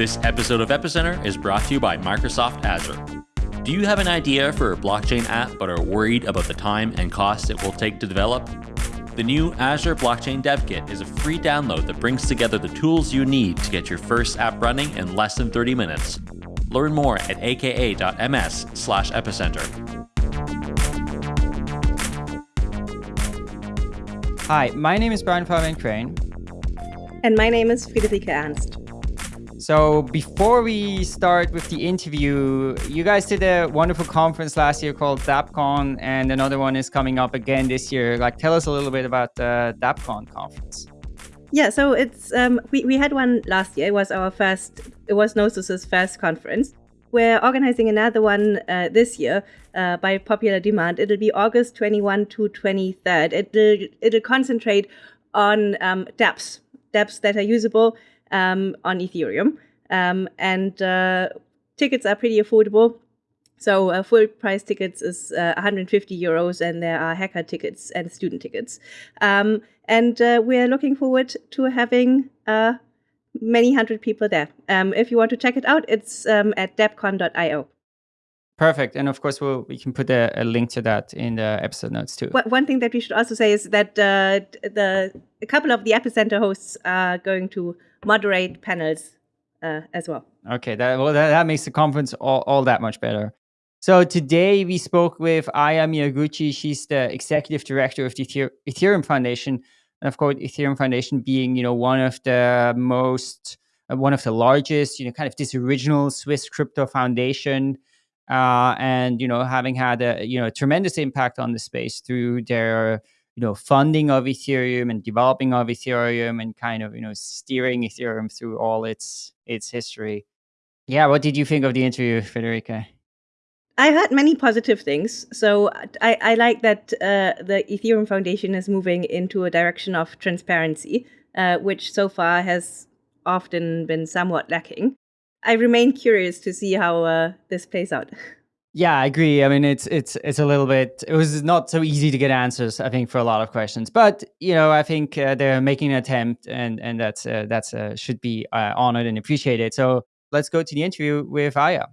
This episode of Epicenter is brought to you by Microsoft Azure. Do you have an idea for a blockchain app but are worried about the time and cost it will take to develop? The new Azure Blockchain Dev Kit is a free download that brings together the tools you need to get your first app running in less than 30 minutes. Learn more at aka.ms slash epicenter. Hi, my name is Brian Fabian Crain. And my name is Friederike Ernst. So before we start with the interview, you guys did a wonderful conference last year called DappCon, and another one is coming up again this year. Like, tell us a little bit about the DappCon conference. Yeah, so it's um, we we had one last year. It was our first. It was Gnosis's first conference. We're organizing another one uh, this year uh, by popular demand. It'll be August 21 to 23rd. It'll it'll concentrate on um, dApps, dApps that are usable um, on Ethereum. Um, and uh, tickets are pretty affordable. So uh, full price tickets is uh, 150 euros, and there are hacker tickets and student tickets. Um, and uh, we're looking forward to having uh, many hundred people there. Um, if you want to check it out, it's um, at dappcon.io. Perfect. And of course, we'll, we can put a, a, link to that in the episode notes too. One thing that we should also say is that uh, the a couple of the epicenter hosts are going to moderate panels uh, as well. Okay, that well that, that makes the conference all, all that much better. So today we spoke with Aya Miyaguchi. She's the executive director of the Ethereum Foundation, and of course, Ethereum Foundation being you know one of the most uh, one of the largest, you know, kind of this original Swiss crypto foundation, uh, and you know having had a you know tremendous impact on the space through their you know funding of ethereum and developing of ethereum and kind of you know steering ethereum through all its its history yeah what did you think of the interview friederike I heard many positive things. So I, I like that uh, the Ethereum Foundation is moving into a direction of transparency, uh, which so far has often been somewhat lacking. I remain curious to see how uh, this plays out. Yeah, I agree. I mean, it's it's it's a little bit. It was not so easy to get answers. I think for a lot of questions, but you know, I think uh, they're making an attempt, and and that's uh, that's uh, should be uh, honored and appreciated. So let's go to the interview with Aya.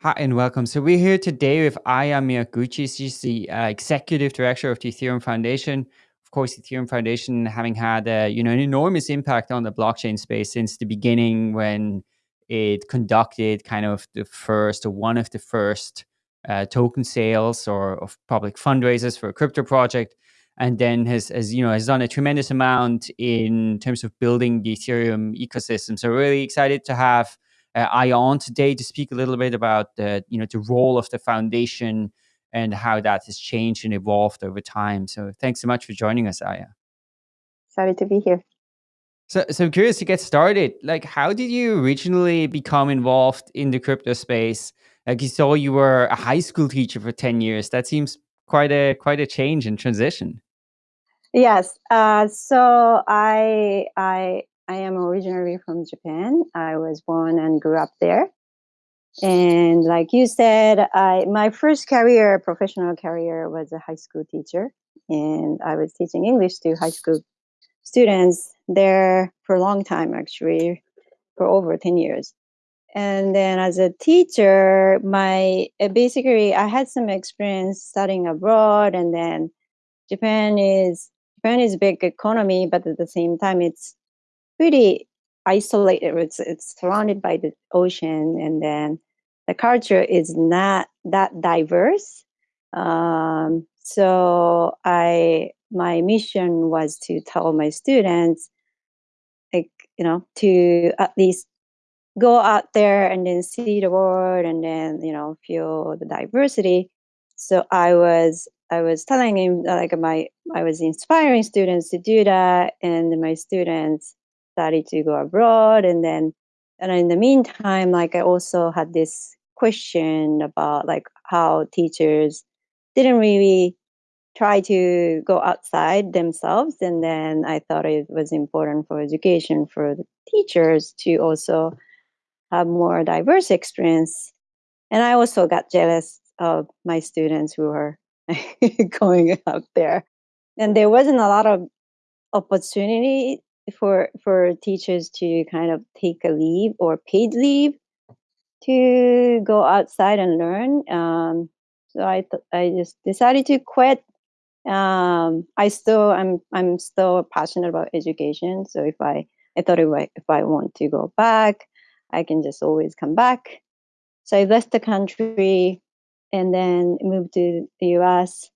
Hi and welcome. So we're here today with Aya Miyaguchi. She's the uh, executive director of the Ethereum Foundation. Course, Ethereum Foundation having had uh, you know an enormous impact on the blockchain space since the beginning when it conducted kind of the first or one of the first uh, token sales or of public fundraisers for a crypto project and then has, has you know has done a tremendous amount in terms of building the ethereum ecosystem. So really excited to have uh, ion today to speak a little bit about the you know the role of the foundation and how that has changed and evolved over time so thanks so much for joining us aya sorry to be here so, so I'm curious to get started. Like, how did you originally become involved in the crypto space? Like, you saw you were a high school teacher for ten years. That seems quite a quite a change and transition. Yes. Uh, so I I I am originally from Japan. I was born and grew up there. And like you said, I my first career, professional career, was a high school teacher, and I was teaching English to high school students there for a long time, actually, for over 10 years. And then as a teacher, my uh, basically I had some experience studying abroad, and then Japan is Japan is a big economy, but at the same time, it's pretty isolated. It's it's surrounded by the ocean, and then the culture is not that diverse. Um, so I my mission was to tell my students like you know to at least go out there and then see the world and then you know feel the diversity so i was i was telling him like my i was inspiring students to do that and my students started to go abroad and then and in the meantime like i also had this question about like how teachers didn't really try to go outside themselves. And then i thought it was important for education for the teachers to also have more diverse experience. And i also got jealous of my students who were going out there. And there wasn't a lot of opportunity for for teachers to kind of take a leave or paid leave to go outside and learn. Um, so I I just decided to quit. Um, I still I'm I'm still passionate about education. So if I I thought if I if I want to go back, I can just always come back. So I left the country and then moved to the U.S.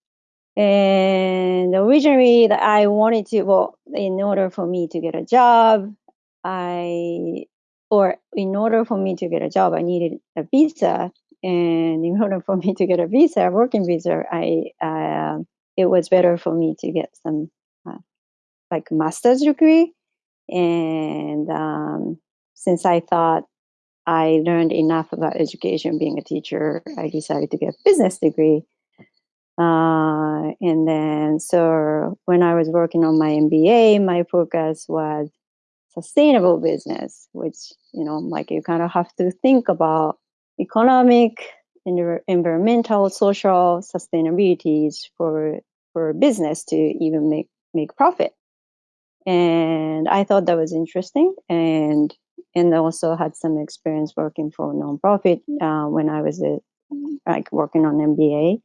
And originally, I wanted to well, in order for me to get a job, I or in order for me to get a job, I needed a visa. And in order for me to get a visa, a working visa, I uh, it was better for me to get some uh, like master's degree. And um, since I thought I learned enough about education being a teacher, I decided to get a business degree. Uh, and then, so when I was working on my MBA, my focus was sustainable business, which, you know, like you kind of have to think about economic, environmental, social sustainabilities for for business to even make make profit. And I thought that was interesting, and and also had some experience working for nonprofit uh, when I was a, like working on MBA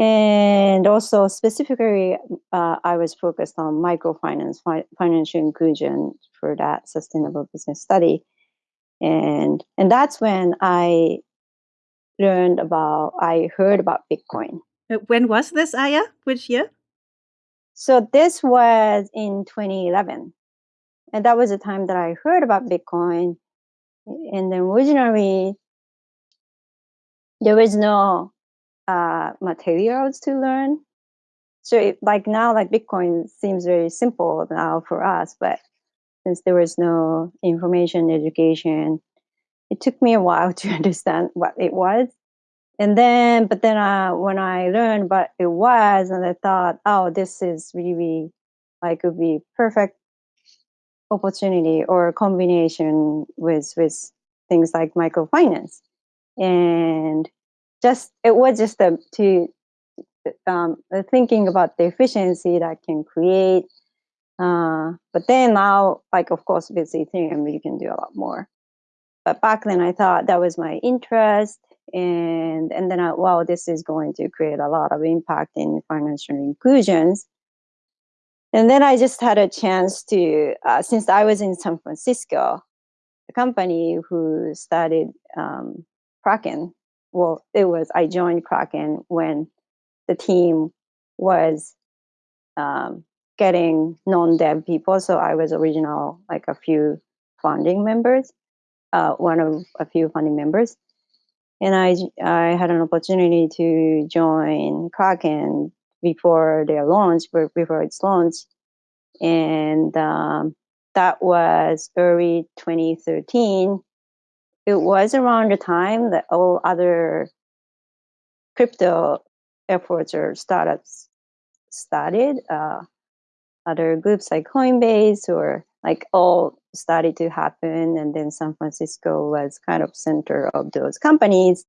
and also specifically uh, i was focused on microfinance fi- financial inclusion for that sustainable business study. And and that's when i learned about i heard about bitcoin. Uh, when was this aya? Which year? So this was in 2011 and that was the time that i heard about bitcoin. And then originally there was no uh, materials to learn. So it, like now, like Bitcoin seems very simple now for us, but since there was no information education, it took me a while to understand what it was. And then, but then uh, when I learned what it was, and I thought, oh, this is really like would be perfect opportunity or combination with with things like microfinance. And just it was just a, to um, thinking about the efficiency that can create. Uh, but then now, like of course, with Ethereum, you can do a lot more. But back then, I thought that was my interest, and and then I, wow, this is going to create a lot of impact in financial inclusions. And then I just had a chance to, uh, since I was in San Francisco, the company who started um, Kraken well, it was I joined Kraken when the team was um, getting non-dev people. So I was original, like a few founding members, uh, one of a few founding members, and I I had an opportunity to join Kraken before their launch, before its launch, and um, that was early 2013 it was around the time that all other crypto efforts or startups started. Uh, other groups like Coinbase or like all started to happen, and then San Francisco was kind of center of those companies.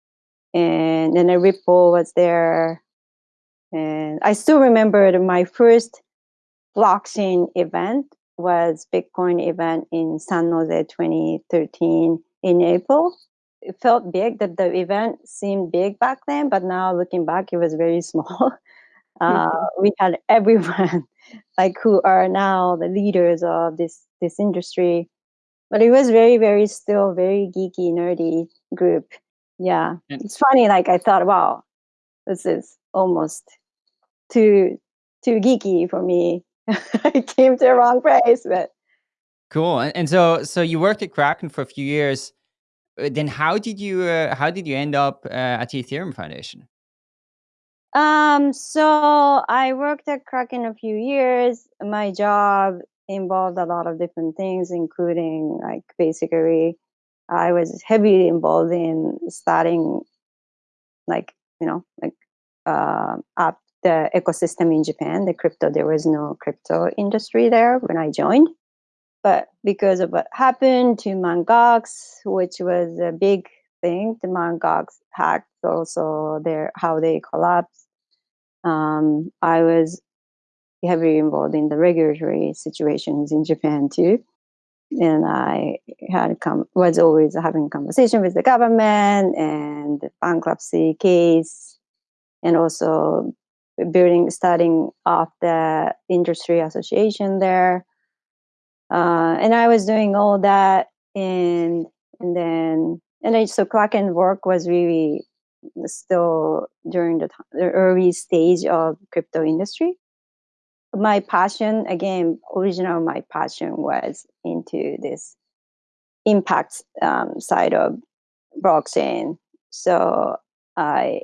And then a Ripple was there, and I still remember my first blockchain event was Bitcoin event in San Jose 2013 in April. It felt big that the event seemed big back then, but now looking back, it was very small. Uh, we had everyone like who are now the leaders of this this industry, but it was very very still very geeky nerdy group. Yeah, it's funny. Like I thought, wow, this is almost too too geeky for me. I came to the wrong place, but Cool. And, so so you worked at Kraken for a few years. Uh, then how did you uh, how did you end up uh, at the Ethereum Foundation? Um, so I worked at Kraken a few years. My job involved a lot of different things, including like basically I was heavily involved in starting like, you know, like uh, up the ecosystem in Japan, the crypto, there was no crypto industry there when I joined. But because of what happened to Mt. Gox, which was a big thing, the Mt. Gox hacked also their how they collapsed. Um, I was heavily involved in the regulatory situations in Japan too. And I had come was always having conversation with the government and the bankruptcy case, and also building starting off the industry association there. Uh, and I was doing all that, and and then and I, so Kraken work was really still during the, the early stage of crypto industry. My passion again original my passion was into this impact um, side of blockchain. So i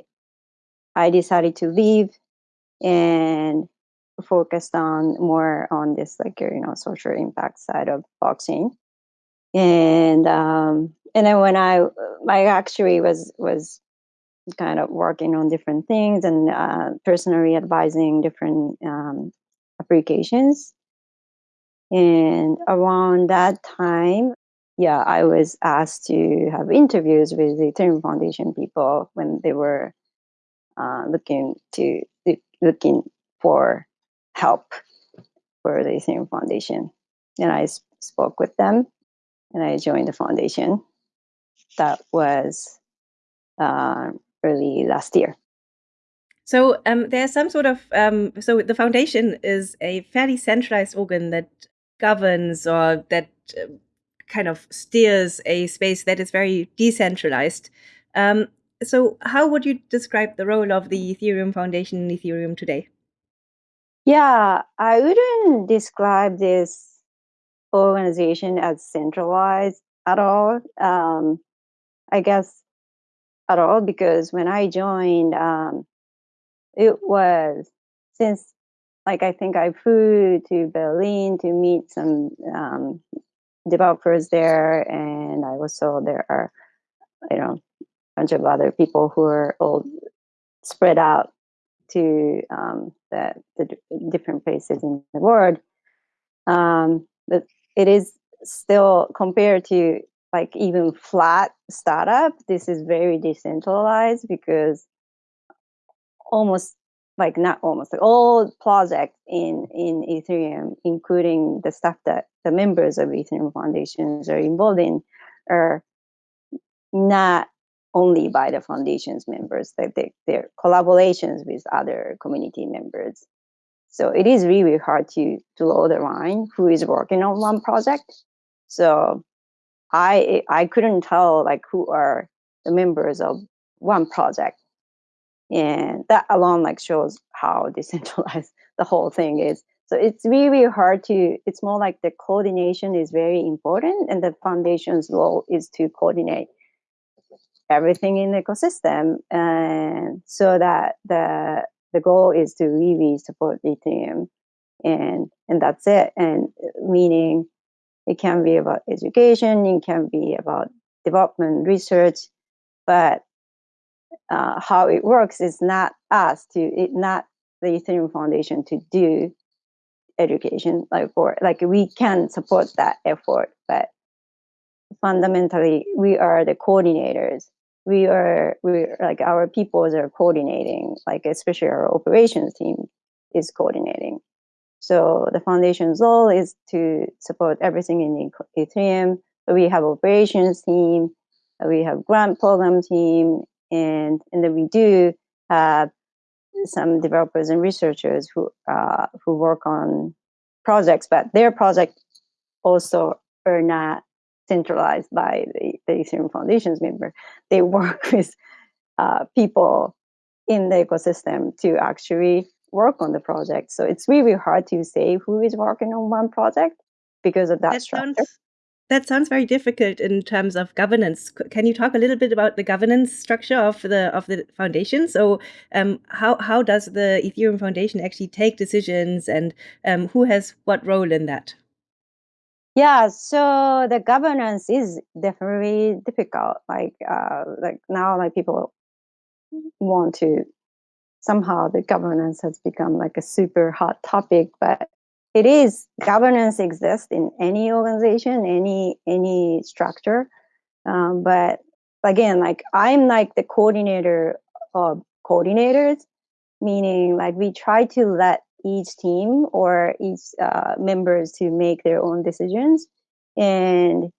i decided to leave and focused on more on this like you know social impact side of blockchain and um and then when i my actually was was kind of working on different things and uh, personally advising different um, applications. And around that time, yeah, I was asked to have interviews with the Ethereum Foundation people when they were uh, looking to looking for help for the Ethereum Foundation. And I spoke with them, and I joined the foundation. That was uh, early last year. So um, there's some sort of um, so the foundation is a fairly centralized organ that governs or that uh, kind of steers a space that is very decentralized. Um, so how would you describe the role of the Ethereum Foundation in Ethereum today? Yeah, I wouldn't describe this organization as centralized at all. Um, I guess at all because when I joined, um, it was since like I think I flew to Berlin to meet some um, developers there, and I was also there are you know a bunch of other people who are all spread out to um, the, the different places in the world. Um, but it is still compared to like even flat startup. This is very decentralized because almost like not almost like all projects in in ethereum including the stuff that the members of ethereum foundations are involved in are not only by the foundation's members that they, they're collaborations with other community members. So it is really hard to to draw the line who is working on one project. So i i couldn't tell like who are the members of one project. And that alone like shows how decentralized the whole thing is. So it's really hard to it's more like the coordination is very important and the foundation's role is to coordinate everything in the ecosystem and so that the the goal is to really support ethereum and and that's it. And meaning it can be about education it can be about development research but uh, how it works is not us to it not the ethereum foundation to do education like or like we can support that effort but fundamentally we are the coordinators we are we like our peoples are coordinating like especially our operations team is coordinating. So the foundation's role is to support everything in ethereum. We have operations team we have grant program team and and then we do have some developers and researchers who uh, who work on projects, but their projects also are not centralized by the, the Ethereum Foundation's member. They work with uh, people in the ecosystem to actually work on the project. So it's really hard to say who is working on one project because of that, that structure. Sounds, that sounds very difficult in terms of governance. Can you talk a little bit about the governance structure of the of the foundation? So, um, how how does the Ethereum Foundation actually take decisions, and um, who has what role in that? Yeah, so the governance is definitely difficult. Like uh, like now, like people want to somehow the governance has become like a super hot topic, but it is governance exists in any organization any any structure um, but again like i'm like the coordinator of coordinators meaning like we try to let each team or each uh, members to make their own decisions. And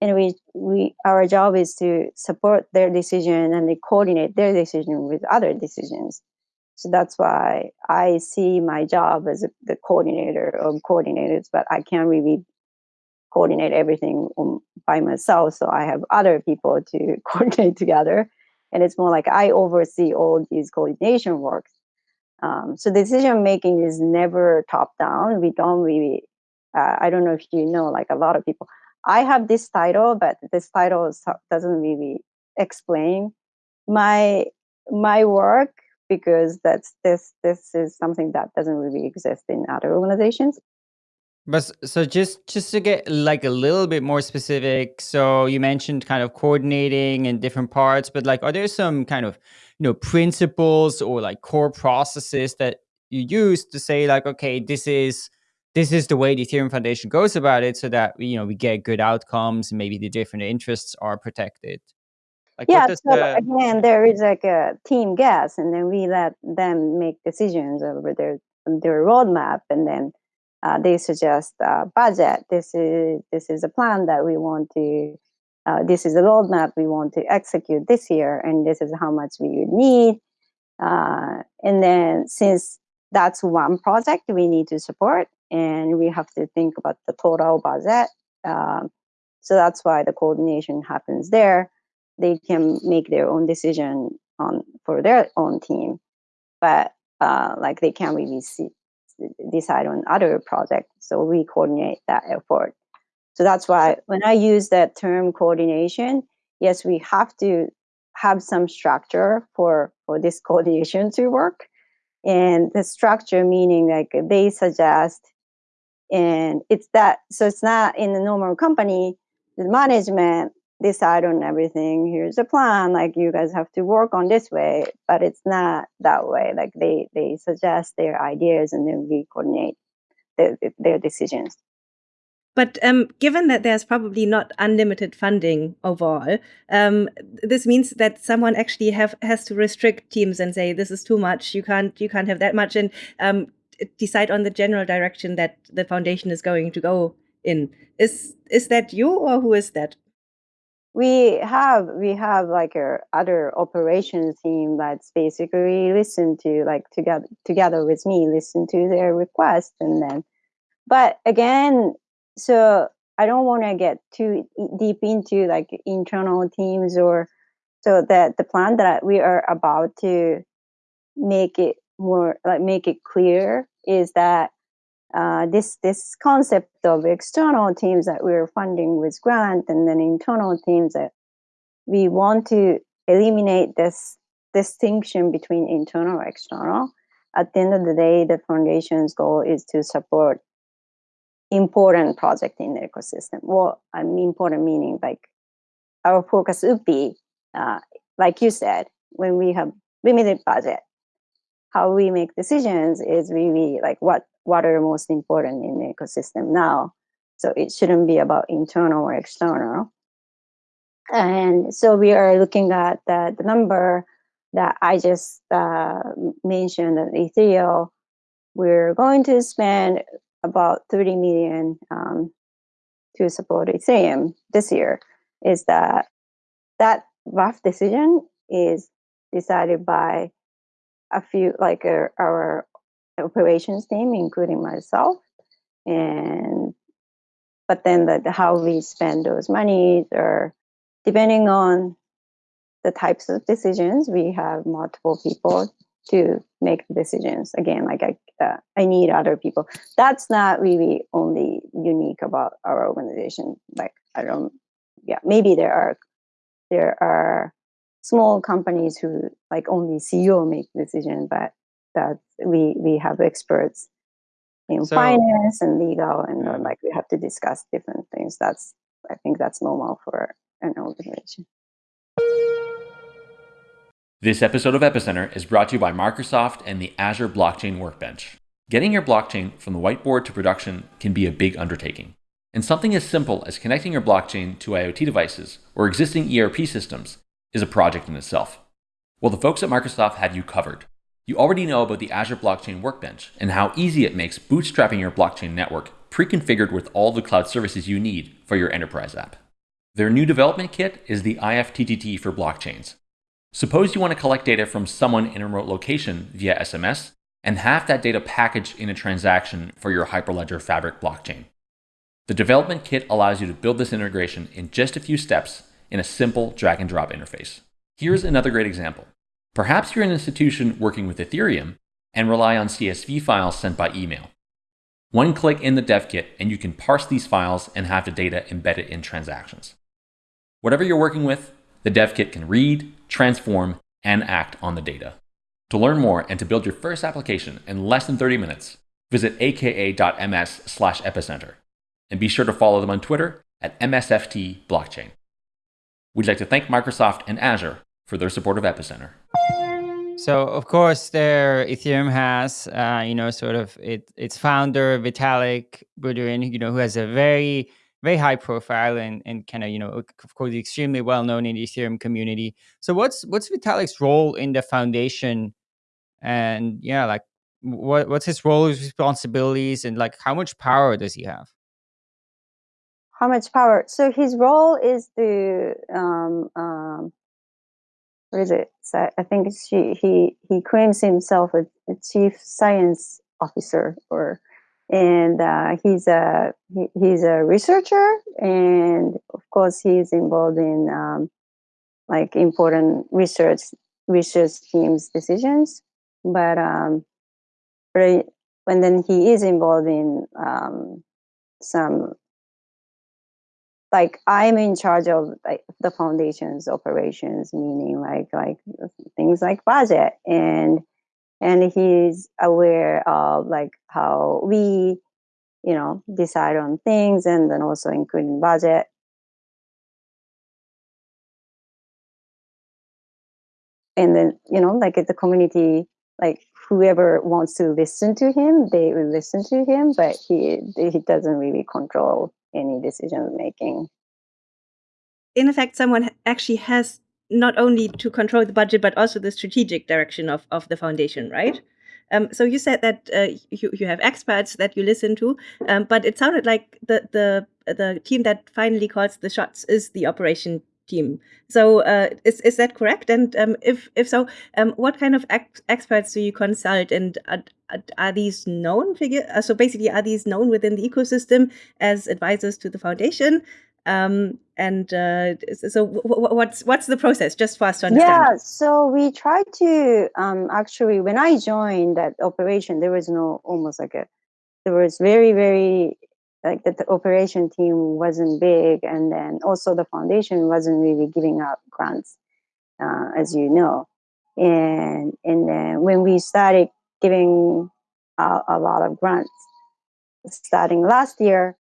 and we we our job is to support their decision and they coordinate their decision with other decisions. So that's why i see my job as a, the coordinator of coordinators but i can't really coordinate everything by myself. So i have other people to coordinate together. And it's more like i oversee all these coordination works um, so decision making is never top down we don't really uh, i don't know if you know like a lot of people I have this title, but this title doesn't really explain my my work because that's this this is something that doesn't really exist in other organizations. But so just just to get like a little bit more specific, so you mentioned kind of coordinating in different parts, but like are there some kind of you know principles or like core processes that you use to say like okay this is this is the way the Ethereum Foundation goes about it so that you know we get good outcomes and maybe the different interests are protected. Like yeah, so the... again, there is like a team gas, and then we let them make decisions over their their roadmap, and then uh, they suggest a budget. This is this is a plan that we want to. Uh, this is a roadmap we want to execute this year, and this is how much we would need. Uh, and then since that's one project we need to support, and we have to think about the total budget. Um, so that's why the coordination happens there. They can make their own decision on for their own team, but uh, like they can't really see, decide on other projects. So we coordinate that effort. So that's why when I use that term coordination, yes, we have to have some structure for for this coordination to work and the structure meaning like they suggest and it's that so it's not in the normal company the management decide on everything here's a plan like you guys have to work on this way but it's not that way like they they suggest their ideas and then we coordinate their, their decisions but um, given that there's probably not unlimited funding overall, um, this means that someone actually have has to restrict teams and say this is too much. You can't you can't have that much. And um, decide on the general direction that the foundation is going to go in. Is is that you or who is that? We have we have like a other operations team that's basically listen to like together together with me listen to their request and then but again so I don't want to get too deep into like internal teams or so that the plan that we are about to make it more like make it clear is that uh, this this concept of external teams that we're funding with grant and then internal teams that we want to eliminate this distinction between internal or external. At the end of the day, the foundation's goal is to support important project in the ecosystem. Well, I mean important meaning like our focus would be, uh, like you said, when we have limited budget, how we make decisions is really like what what are most important in the ecosystem now. So it shouldn't be about internal or external. And so we are looking at the, the number that I just uh, mentioned at Ethereum. We're going to spend about 30 million um, to support Ethereum this year. Is that that rough decision is decided by a few like uh, our operations team, including myself, and but then the, the how we spend those monies or depending on the types of decisions, we have multiple people to make decisions. Again, like I, uh, I need other people. That's not really only unique about our organization. Like I don't, yeah, maybe there are there are small companies who like only CEO make decision, but that we we have experts in so, finance and legal, and uh, yeah. like we have to discuss different things. That's I think that's normal for an organization. This episode of Epicenter is brought to you by Microsoft and the Azure Blockchain Workbench. Getting your blockchain from the whiteboard to production can be a big undertaking. And something as simple as connecting your blockchain to IoT devices or existing ERP systems is a project in itself. Well, the folks at Microsoft have you covered. You already know about the Azure Blockchain Workbench and how easy it makes bootstrapping your blockchain network pre-configured with all the cloud services you need for your enterprise app. Their new development kit is the IFTTT for blockchains. Suppose you want to collect data from someone in a remote location via SMS and have that data packaged in a transaction for your Hyperledger Fabric blockchain. The development kit allows you to build this integration in just a few steps in a simple drag and drop interface. Here's another great example. Perhaps you're an institution working with Ethereum and rely on CSV files sent by email. One click in the dev kit and you can parse these files and have the data embedded in transactions. Whatever you're working with, the dev kit can read, transform, and act on the data. To learn more and to build your first application in less than 30 minutes, visit aka.ms slash epicenter. And be sure to follow them on Twitter at MSFT Blockchain. We'd like to thank Microsoft and Azure for their support of Epicenter. So of course, there Ethereum has, uh, you know, sort of it, its founder Vitalik Buterin, you know, who has a very very high profile and and kind of you know of course extremely well known in the Ethereum community. So what's what's Vitalik's role in the foundation, and yeah, like what what's his role, his responsibilities, and like how much power does he have? How much power? So his role is to um, um, what is it? So I think she, he he claims himself a, a chief science officer, or and uh, he's a he, he's a researcher, and of course he's involved in um, like important research research teams decisions. But um, but and then he is involved in um, some like I'm in charge of like the foundation's operations, meaning like like things like budget. And and he's aware of like how we you know decide on things and then also including budget. And then you know like the community like whoever wants to listen to him they will listen to him but he he doesn't really control any decision making. In effect, someone actually has not only to control the budget, but also the strategic direction of, of the foundation, right? Um, so you said that uh, you, you have experts that you listen to, um, but it sounded like the, the the team that finally calls the shots is the operation team. So uh, is is that correct? And um, if if so, um, what kind of ex experts do you consult, and are, are these known figure? Uh, so basically, are these known within the ecosystem as advisors to the foundation? Um, and uh, so what's what's the process just for us to understand yeah so we try to um, actually when i joined that operation there was no almost like a there was very very like that the operation team wasn't big and then also the foundation wasn't really giving out grants uh, as you know and and then when we started giving out a lot of grants starting last year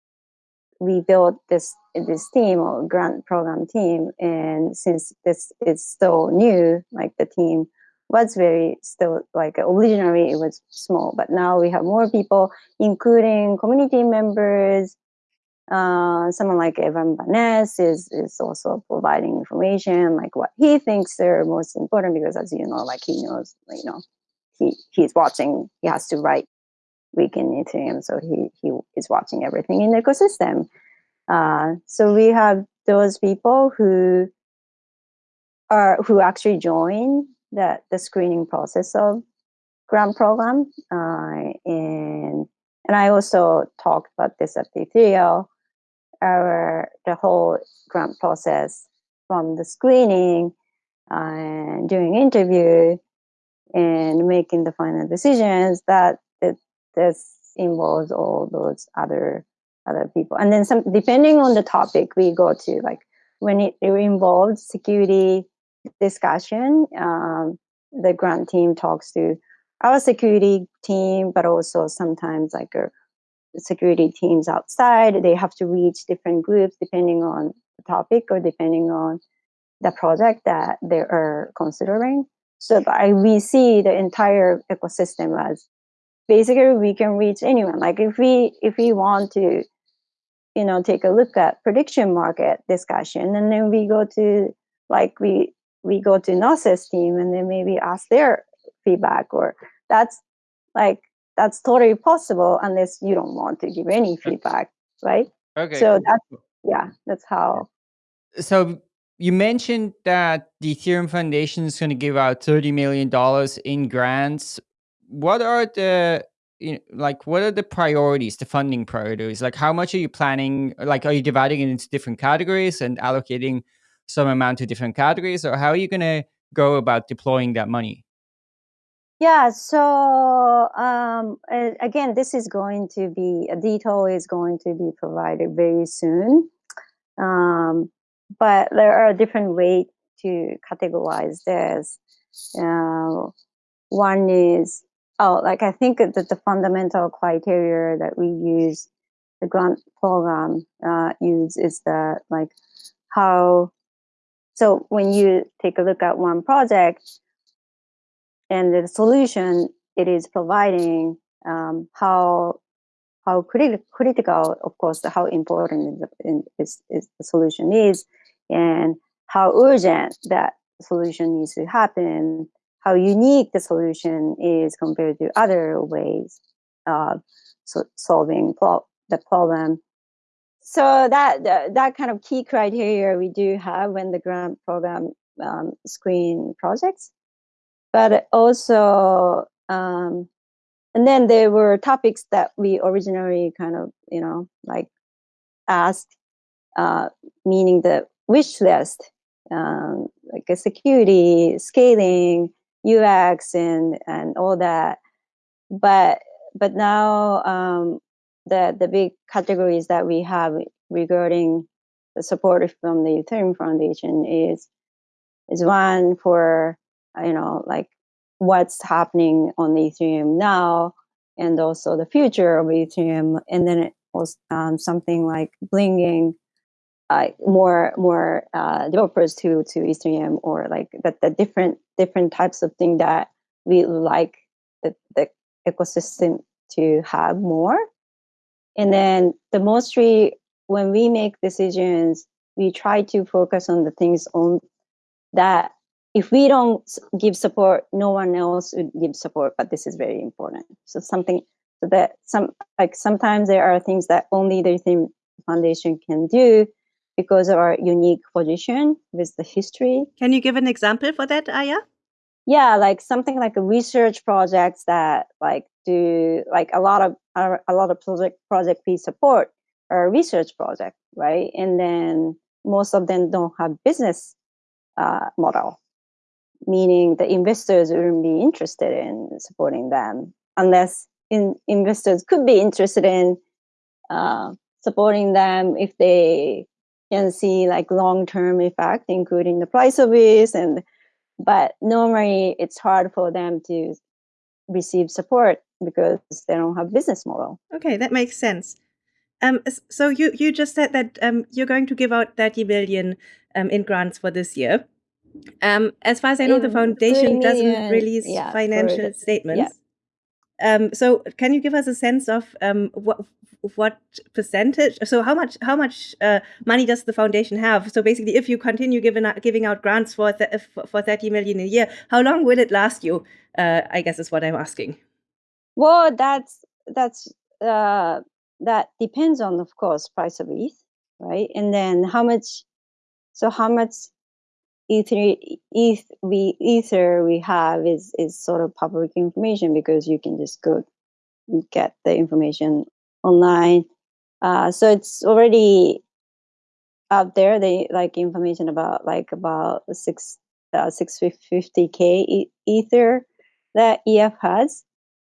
we built this this team or grant program team and since this is still new like the team was very still like originally it was small, but now we have more people, including community members. Uh, someone like Evan Van Ness is is also providing information like what he thinks are most important because as you know, like he knows, you know, he he's watching. He has to write Week in Ethereum, so he he is watching everything in the ecosystem. Uh, so we have those people who are who actually join the, the screening process of grant program. Uh, and and I also talked about this at the Ethereum, our the whole grant process from the screening and doing interview and making the final decisions that it, this involves all those other other people and then some depending on the topic we go to like when it, it involves security discussion, um, the grant team talks to our security team, but also sometimes like a, uh, security teams outside. They have to reach different groups depending on the topic or depending on the project that they are considering. So I, we see the entire ecosystem as basically we can reach anyone. Like if we if we want to, you know, take a look at prediction market discussion, and then we go to like we we go to Gnosis team and then maybe ask their feedback or that's like that's totally possible unless you don't want to give any feedback right Okay. so that's yeah that's how so you mentioned that the Ethereum Foundation is going to give out thirty million dollars in grants. What are the you know, like what are the priorities, the funding priorities? Like how much are you planning? Like are you dividing it into different categories and allocating some amount to different categories, or how are you going to go about deploying that money? Yeah, so um, again, this is going to be a detail is going to be provided very soon. Um, but there are different ways to categorize this. Uh, one is oh, like I think that the fundamental criteria that we use, the grant program uh, use is that like how. So when you take a look at one project, and the solution it is providing um, how how criti- critical of course how important is, is, is the solution is and how urgent that solution needs to happen how unique the solution is compared to other ways of so solving the problem. So that, that that kind of key criteria we do have when the grant program um, screen projects. But also um, and then there were topics that we originally kind of you know like asked uh, meaning the wish list um, like a security scaling ux and and all that. But but now um, the the big categories that we have regarding the support from the ethereum foundation is is one for you know like what's happening on the ethereum now and also the future of ethereum. And then it was um, something like bringing uh, more more uh, developers to to ethereum or like that the different different types of thing that we like the, the ecosystem to have more. And then the mostly when we make decisions we try to focus on the things on that if we don't give support no one else would give support but this is very important. So something so that some like sometimes there are things that only the Ethereum foundation can do because of our unique position with the history Can you give an example for that, Aya? yeah like something like a research projects that like do like a lot of a lot of project project we support are research project right and then most of them don't have business uh, model meaning the investors wouldn't be interested in supporting them unless in, investors could be interested in uh, supporting them if they can see like long-term effect including the price of it and but normally it's hard for them to receive support because they don't have business model Okay, that makes sense. Um, so you you just said that um, you're going to give out 30 million um, in grants for this year. Um, as far as I know, the foundation doesn't release yeah, financial statements. Um, so can you give us a sense of um, what what percentage? So how much how much uh, money does the foundation have? So basically, if you continue giving out, giving out grants for for 30 million a year, how long will it last you? Uh, I guess is what I'm asking. well that's that's uh that depends on of course price of eth right and then how much so how much ether eth we ether we have is is sort of public information because you can just go get the information online. Uh so it's already out there they like information about like about six uh, six fifty k ether that ef has.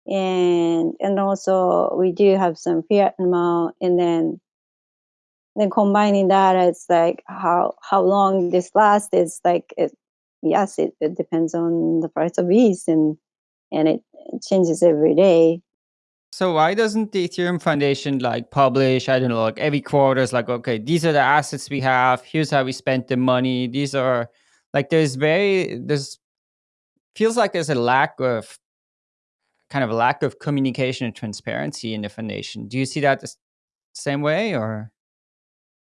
And and also we do have some fiat amount and then then combining that it's like how how long this lasts is like it yes it, it depends on the price of ETH and and it, it changes every day So why doesn't the Ethereum Foundation like publish, I don't know, like every quarter is like, okay, these are the assets we have, here's how we spent the money. These are like there's very there's feels like there's a lack of kind of a lack of communication and transparency in the foundation. Do you see that the same way or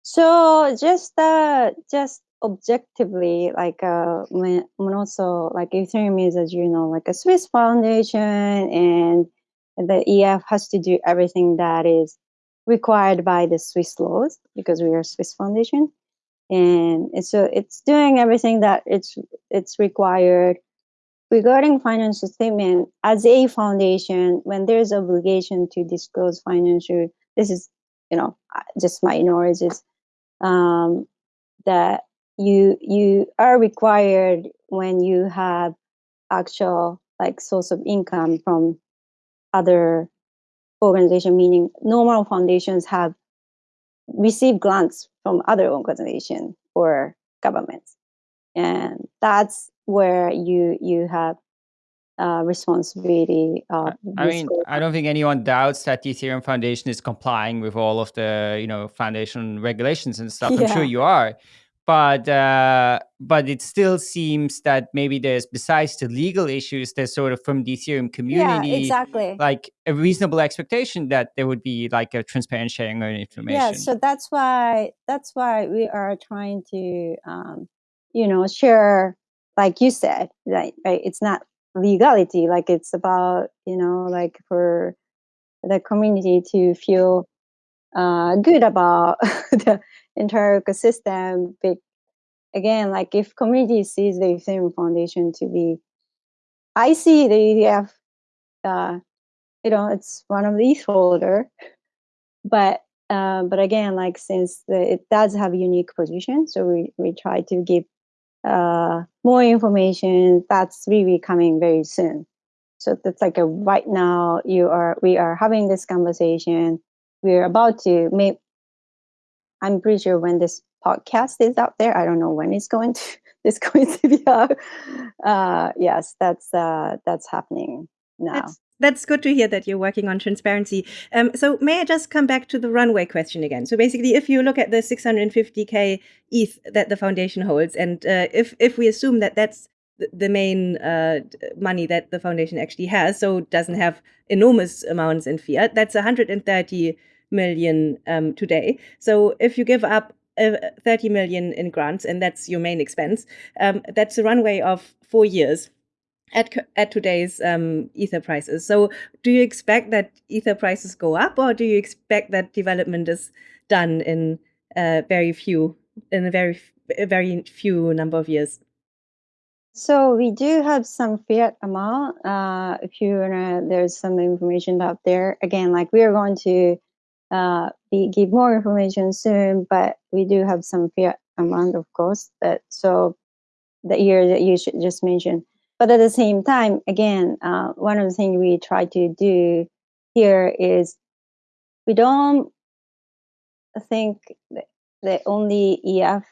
So just uh just objectively like uh when, also like ethereum is as you know like a swiss foundation and the ef has to do everything that is required by the swiss laws because we are a swiss foundation. And so it's doing everything that it's it's required regarding financial statement. As a foundation when there's obligation to disclose financial this is you know just my knowledge is um, that you you are required when you have actual like source of income from other organization meaning normal foundations have received grants from other organization or governments. And that's where you you have uh, responsibility. Uh, I mean, I don't think anyone doubts that the Ethereum Foundation is complying with all of the you know foundation regulations and stuff. Yeah. I'm sure you are, but uh, but it still seems that maybe there's besides the legal issues, there's sort of from the Ethereum community, yeah, exactly, like a reasonable expectation that there would be like a transparent sharing of information. Yeah, so that's why that's why we are trying to um, you know share, like you said, right? Right, it's not legality like it's about you know like for the community to feel uh, good about the entire ecosystem but again like if community sees the ethereum foundation to be i see the edf uh, you know it's one of the ETH holder but uh, but again like since the, it does have a unique position so we, we try to give uh, more information that's really coming very soon. So that's like a right now you are we are having this conversation. We're about to make i'm pretty sure when this podcast is out there i don't know when it's going to it's going to be out. Uh yes that's uh that's happening now. That's, that's good to hear that you're working on transparency. Um, so may I just come back to the runway question again? So basically, if you look at the 650k ETH that the foundation holds, and uh, if if we assume that that's the main uh, money that the foundation actually has, so doesn't have enormous amounts in fiat, that's 130 million um, today. So if you give up uh, 30 million in grants, and that's your main expense, um, that's a runway of four years at at today's um, ether prices. So, do you expect that ether prices go up, or do you expect that development is done in uh, very few in a very a very few number of years? So we do have some fiat amount. Uh, if you wanna, there's some information out there. Again, like we are going to uh, be, give more information soon, but we do have some fiat amount, of course. That so the year that you should just mention. But at the same time, again, uh, one of the things we try to do here is we don't think that only EF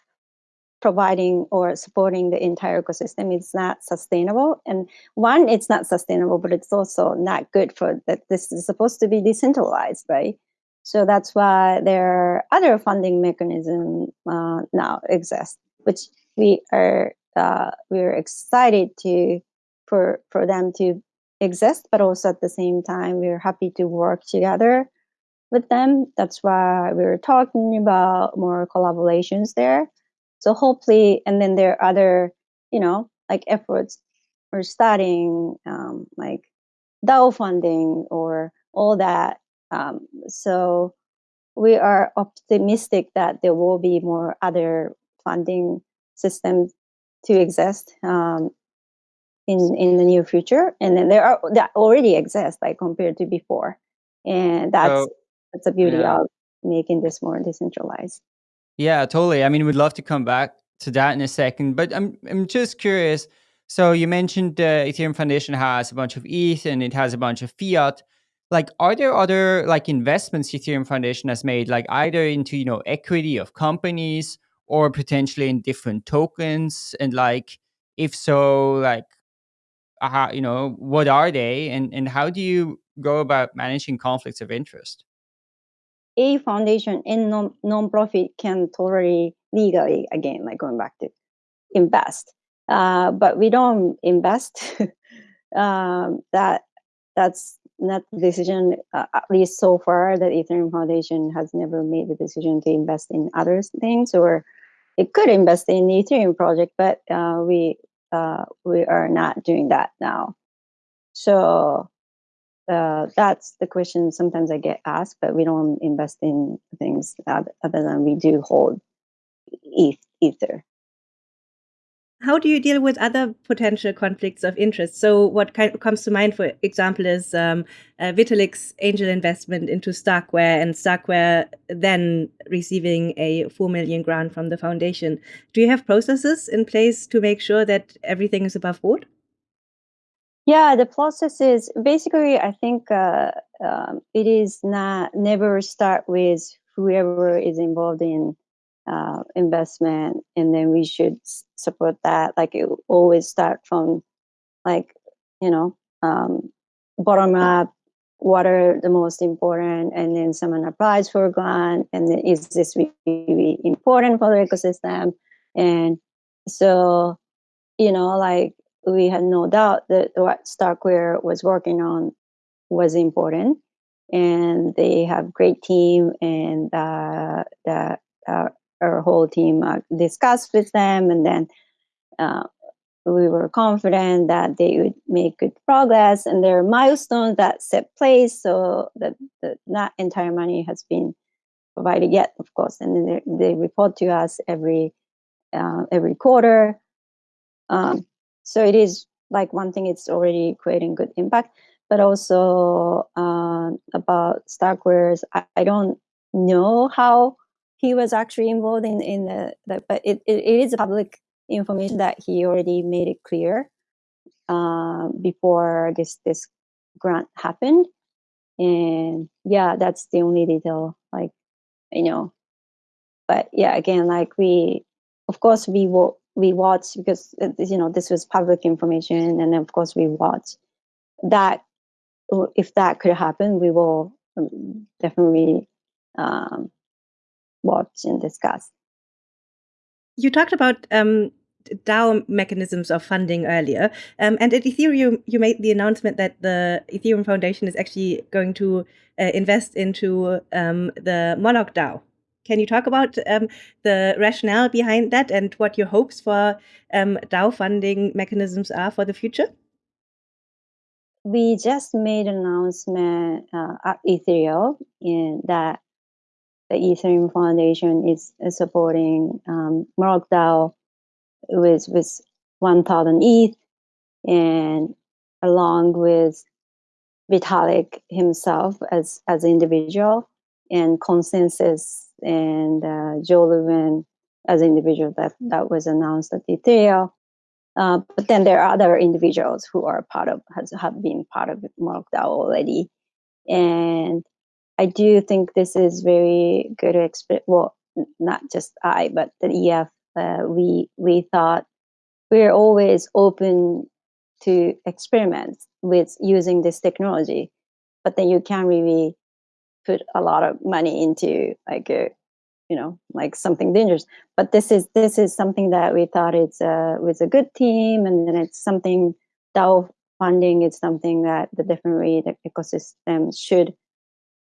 providing or supporting the entire ecosystem is not sustainable. And one, it's not sustainable, but it's also not good for that. This is supposed to be decentralized, right? So that's why there are other funding mechanisms uh, now exist, which we are uh, we're excited to for for them to exist, but also at the same time we're happy to work together with them. That's why we are talking about more collaborations there. So hopefully, and then there are other, you know, like efforts we're starting, um, like DAO funding or all that. Um, so we are optimistic that there will be more other funding systems to exist um, in in the near future, and then there are that already exist like compared to before, and that's so, that's the beauty yeah. of making this more decentralized. Yeah, totally. I mean, we'd love to come back to that in a second, but I'm I'm just curious. So you mentioned the Ethereum Foundation has a bunch of ETH and it has a bunch of fiat. Like, are there other like investments Ethereum Foundation has made, like either into you know equity of companies or potentially in different tokens? And like, if so, like, how, you know, what are they and, and how do you go about managing conflicts of interest? A foundation and non non-profit can totally legally, again, like going back to invest. Uh, but we don't invest. um, that that's not the decision, uh, at least so far, that Ethereum Foundation has never made the decision to invest in other things or it could invest in the Ethereum project, but uh, we uh, we are not doing that now. So uh, that's the question sometimes I get asked, but we don't invest in things other than we do hold Ether how do you deal with other potential conflicts of interest? So, what kind comes to mind, for example, is um, uh, Vitalik's angel investment into Starkware, and Starkware then receiving a four million grant from the foundation. Do you have processes in place to make sure that everything is above board? Yeah, the process is basically. I think uh, um, it is not never start with whoever is involved in uh, investment and then we should support that. Like it always start from like you know um, bottom up what are the most important and then someone applies for a grant and then is this really, important for the ecosystem? And so you know like we had no doubt that what starkware was working on was important and they have great team and uh, the uh, our whole team uh, discussed with them, and then uh, we were confident that they would make good progress. And there are milestones that set place so that the, not entire money has been provided yet, of course. And then they, they report to us every uh, every quarter. Um, so it is like one thing; it's already creating good impact. But also uh, about Starkwares, I, I don't know how he was actually involved in in the, the but it, it, it is public information that he already made it clear uh, before this this grant happened. And yeah that's the only detail like you know. But yeah again like we of course we will we watch because uh, you know this was public information and of course we watch that if that could happen we will um, definitely um, watch and discuss. You talked about um, DAO mechanisms of funding earlier, um, and at Ethereum, you made the announcement that the Ethereum Foundation is actually going to uh, invest into um, the Moloch DAO. Can you talk about um, the rationale behind that and what your hopes for um, DAO funding mechanisms are for the future? We just made an announcement uh, at Ethereum in that the Ethereum Foundation is, supporting um, Moloch DAO with with 1,000 ETH, and along with Vitalik himself as as individual, and ConsenSys and uh, Joe Lubin as individual that that was announced at Ethereum. Uh, but then there are other individuals who are part of has have been part of Moloch DAO already, and I do think this is very good exp- well not just I but the EF uh, we we thought we're always open to experiments with using this technology but then you can't really put a lot of money into like a you know like something dangerous. But this is this is something that we thought it's uh was a good team and then it's something DAO funding is something that the different way the ecosystem should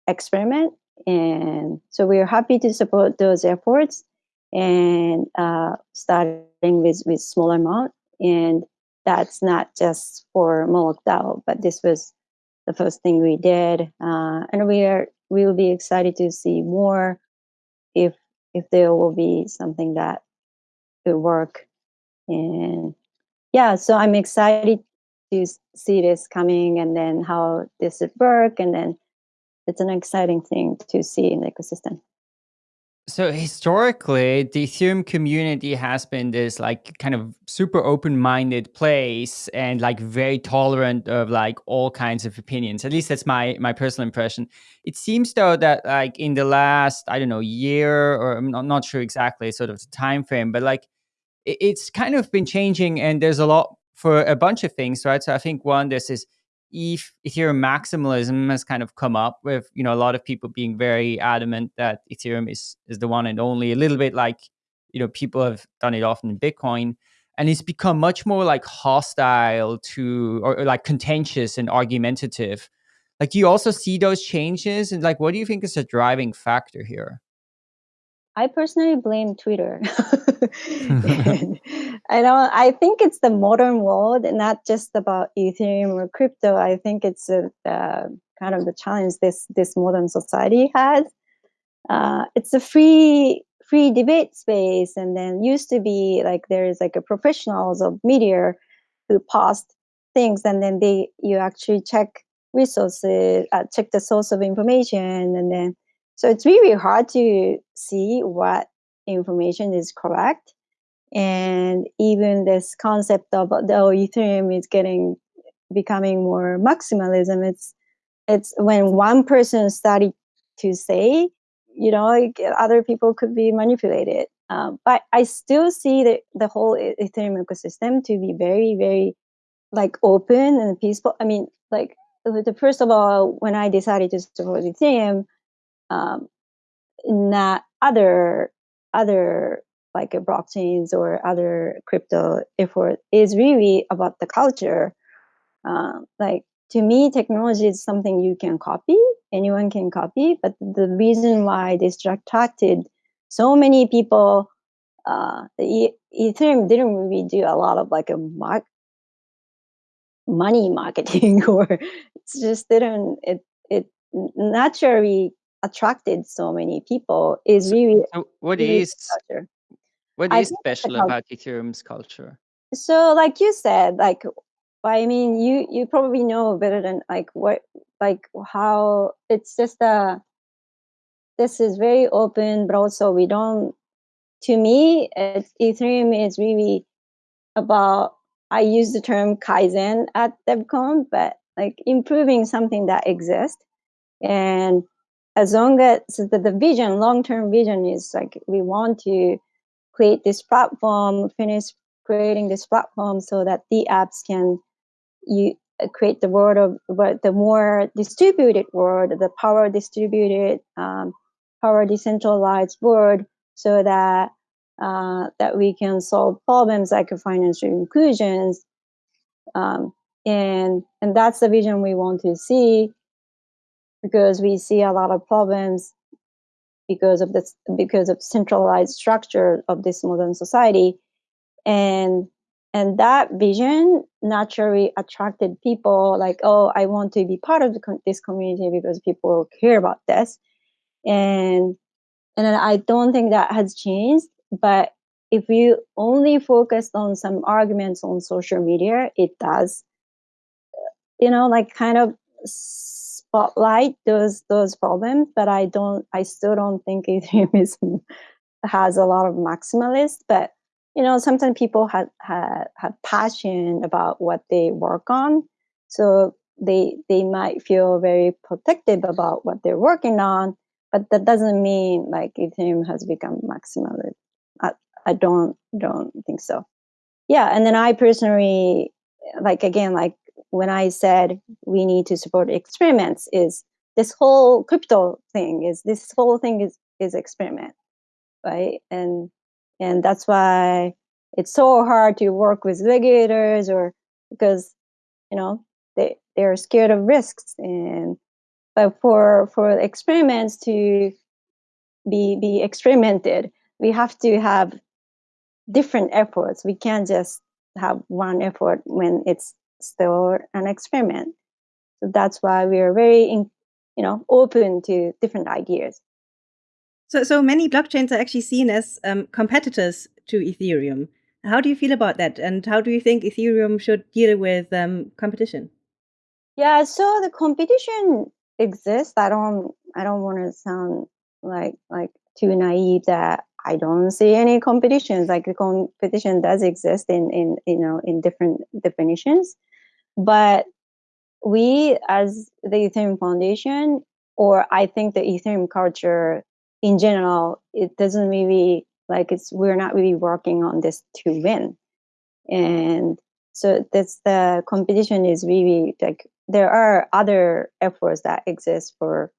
experiment. And so we are happy to support those efforts and uh, starting with, with small amount. And that's not just for Moloch DAO, but this was the first thing we did. Uh, and we are we will be excited to see more if if there will be something that will work. And yeah, so I'm excited to see this coming and then how this would work and then it's an exciting thing to see in the ecosystem. So historically, the Ethereum community has been this like kind of super open-minded place and like very tolerant of like all kinds of opinions. At least that's my my personal impression. It seems though that like in the last I don't know year or I'm not, not sure exactly sort of the time frame, but like it, it's kind of been changing and there's a lot for a bunch of things, right? So I think one there's this if Ethereum maximalism has kind of come up with, you know, a lot of people being very adamant that Ethereum is is the one and only, a little bit like, you know, people have done it often in Bitcoin. And it's become much more like hostile to or, or like contentious and argumentative. Like you also see those changes? And like what do you think is a driving factor here? I personally blame Twitter. I don't. I think it's the modern world, not just about Ethereum or crypto. I think it's a, uh, kind of the challenge this this modern society has. Uh, it's a free free debate space, and then used to be like there is like a professionals of media who post things, and then they you actually check resources, uh, check the source of information, and then so it's really hard to see what information is correct. And even this concept of oh, Ethereum is getting becoming more maximalism. It's it's when one person started to say, you know, like other people could be manipulated. Um, but I still see the, the whole Ethereum ecosystem to be very, very like open and peaceful. I mean, like the first of all, when I decided to support Ethereum, um, not other other like blockchains or other crypto effort is really about the culture. Um, like to me, technology is something you can copy. Anyone can copy, but the reason why this attracted so many people, uh, the Ethereum didn't really do a lot of like a mark money marketing or it's just didn't it it naturally attracted so many people is really so what really is culture. what is special about ethereum's culture so like you said like i mean you you probably know better than like what like how it's just a this is very open but also we don't to me ethereum is really about i use the term kaizen at devcon but like improving something that exists and as long as the, the vision, long-term vision is like we want to create this platform, finish creating this platform so that the apps can you create the world of but the more distributed world, the power distributed, um, power decentralized world, so that uh, that we can solve problems like financial inclusions, um, and and that's the vision we want to see because we see a lot of problems because of this because of centralized structure of this modern society. And and that vision naturally attracted people like oh i want to be part of this community because people care about this. And and i don't think that has changed but if you only focused on some arguments on social media it does you know like kind of spotlight those those problems, but I don't I still don't think Ethereum has a lot of maximalists. But you know, sometimes people have have, have passion about what they work on. So they they might feel very protective about what they're working on, but that doesn't mean like Ethereum has become maximalist. I, I don't don't think so. Yeah, and then I personally like again like when I said we need to support experiments is this whole crypto thing is this whole thing is is experiment, right? And and that's why it's so hard to work with regulators or because you know they they're scared of risks and but for for experiments to be be experimented we have to have different efforts we can't just have one effort when it's still an experiment. So that's why we are very, in, you know, open to different ideas. So, so many blockchains are actually seen as um, competitors to Ethereum. How do you feel about that? And how do you think Ethereum should deal with um, competition? Yeah, so the competition exists. I don't, I don't want to sound like like too naive that I don't see any competitions. Like the competition does exist in in you know in different definitions. But we, as the Ethereum Foundation, or I think the Ethereum culture in general, it doesn't really like it's we're not really working on this to win, and so that's the competition is really like there are other efforts that exist for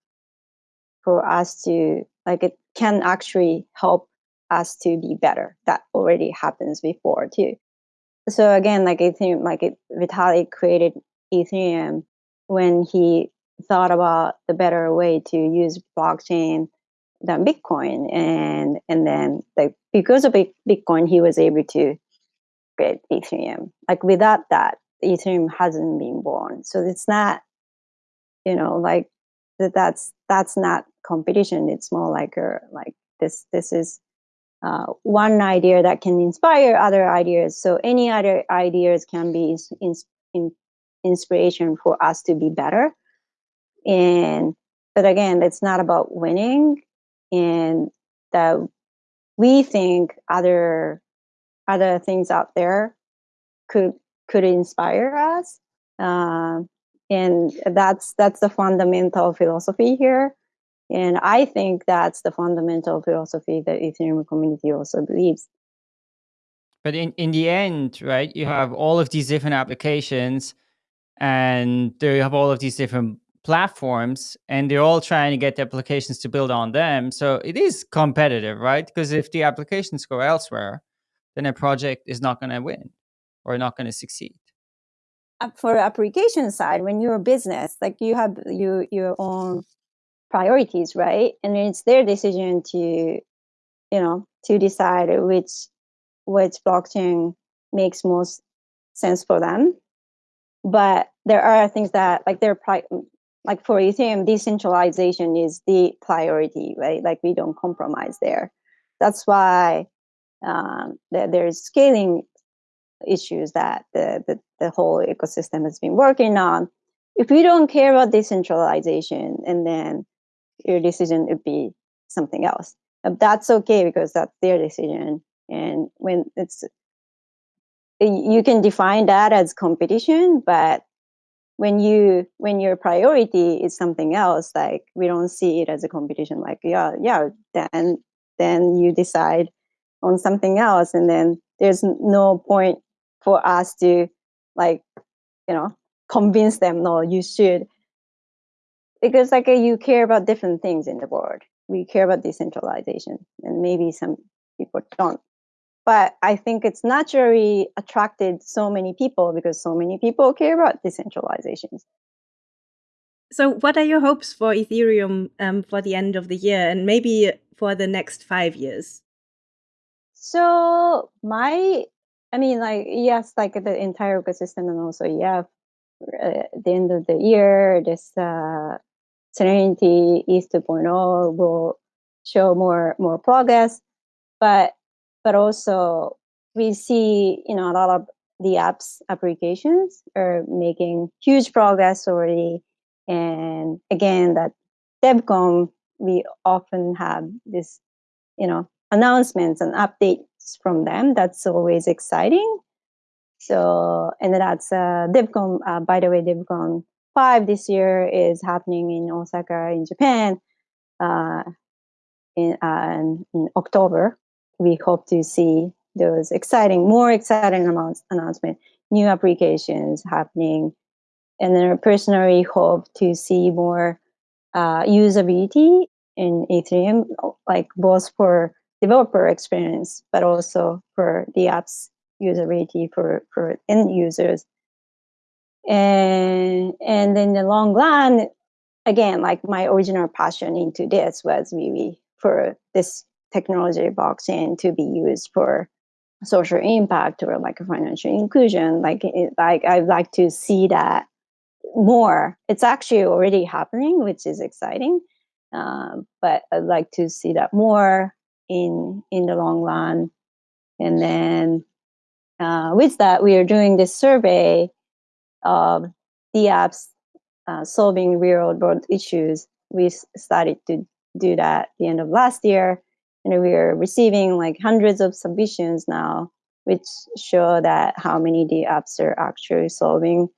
for us to like it can actually help us to be better. That already happens before too so again, like Ethereum, like it, Vitalik created Ethereum when he thought about the better way to use blockchain than Bitcoin, and and then like because of Bitcoin, he was able to create Ethereum. Like without that, Ethereum hasn't been born. So it's not, you know, like that. That's that's not competition. It's more like a like this. This is uh, one idea that can inspire other ideas. So any other ideas can be in, in, inspiration for us to be better. And but again, it's not about winning, and that we think other other things out there could could inspire us. Uh, and that's that's the fundamental philosophy here and I think that's the fundamental philosophy that Ethereum community also believes. But in, in the end, right, you have all of these different applications and they have all of these different platforms and they're all trying to get the applications to build on them. So it is competitive, right? Because if the applications go elsewhere, then a project is not going to win or not going to succeed. Uh, for application side, when you're a business, like you have you your own priorities, right? And it's their decision to, you know, to decide which which blockchain makes most sense for them. But there are things that like they're pri- like for Ethereum, decentralization is the priority, right? Like we don't compromise there. That's why um, there's scaling issues that the, the, the whole ecosystem has been working on. If we don't care about decentralization and then your decision would be something else. Um, that's okay because that's their decision. And when it's, you can define that as competition, but when you when your priority is something else, like we don't see it as a competition. Like yeah, yeah, then then you decide on something else, and then there's no point for us to like you know convince them no you should because like you care about different things in the world. We care about decentralization and maybe some people don't. But i think it's naturally attracted so many people because so many people care about decentralizations. So what are your hopes for ethereum um, for the end of the year and maybe for the next five years? So my i mean like yes like the entire ecosystem and also yeah uh, at the end of the year this uh, Serenity Eth 2.0 will show more more progress, but but also we see you know a lot of the apps applications are making huge progress already, and again that DevCon we often have this you know announcements and updates from them. That's always exciting. So and that's uh, DevCon. Uh, by the way, DevCon five this year is happening in Osaka in Japan uh, in, uh, in October. We hope to see those exciting, more exciting amounts, announcement, new applications happening. And then I personally hope to see more uh, usability in Ethereum, like both for developer experience, but also for the app's usability for, for end users and and in the long run again like my original passion into this was really for this technology blockchain to be used for social impact or like financial inclusion. Like it, like i'd like to see that more. It's actually already happening which is exciting. Um, but i'd like to see that more in in the long run. And then uh, with that we are doing this survey of the apps uh, solving real world issues. We started to do that at the end of last year, and we are receiving like hundreds of submissions now, which show that how many the apps are actually solving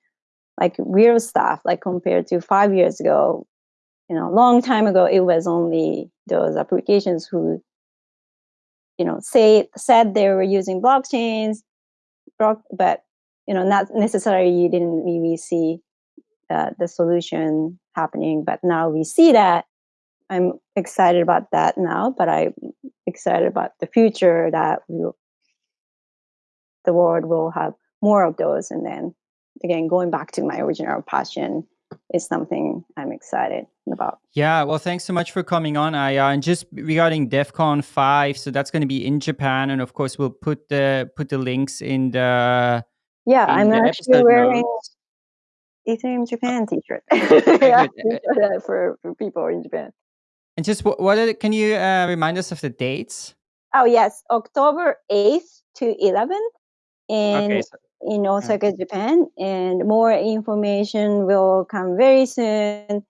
like real stuff, like compared to five years ago. You know, a long time ago, it was only those applications who, you know, say said they were using blockchains, but you know, not necessarily you didn't really see uh, the solution happening, but now we see that. I'm excited about that now, but I'm excited about the future that we'll, the world will have more of those. And then again, going back to my original passion, is something I'm excited about. Yeah, well, thanks so much for coming on, Aya. And just regarding DevCon five, so that's going to be in Japan, and of course, we'll put the put the links in the. Yeah, in I'm the actually episode wearing notes. Ethereum Japan T-shirt. Yeah, for, for people in Japan. And just what, what are can you uh, remind us of the dates? Oh yes, October eighth to eleventh in Okay, so, in Osaka, Japan, and more information will come very soon.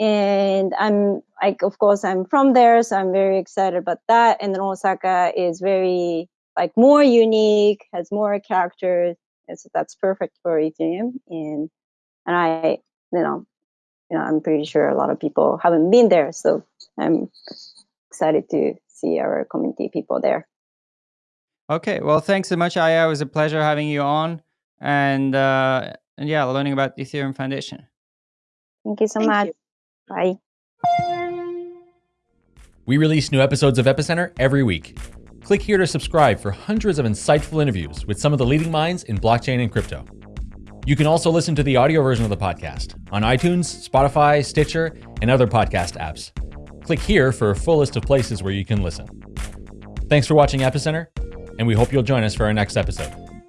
And I'm like, of course, I'm from there, so I'm very excited about that. And then Osaka is very like more unique, has more characters, and so that's perfect for Ethereum. And and I, you know, you know, I'm pretty sure a lot of people haven't been there, so I'm excited to see our community people there. okay, well, thanks so much, Aya. It was a pleasure having you on, and uh, and yeah, learning about the Ethereum Foundation. Thank you so Thank much. you. Bye. We release new episodes of Epicenter every week. Click here to subscribe for hundreds of insightful interviews with some of the leading minds in blockchain and crypto. You can also listen to the audio version of the podcast on iTunes, Spotify, Stitcher, and other podcast apps. Click here for a full list of places where you can listen. Thanks for watching Epicenter, and we hope you'll join us for our next episode.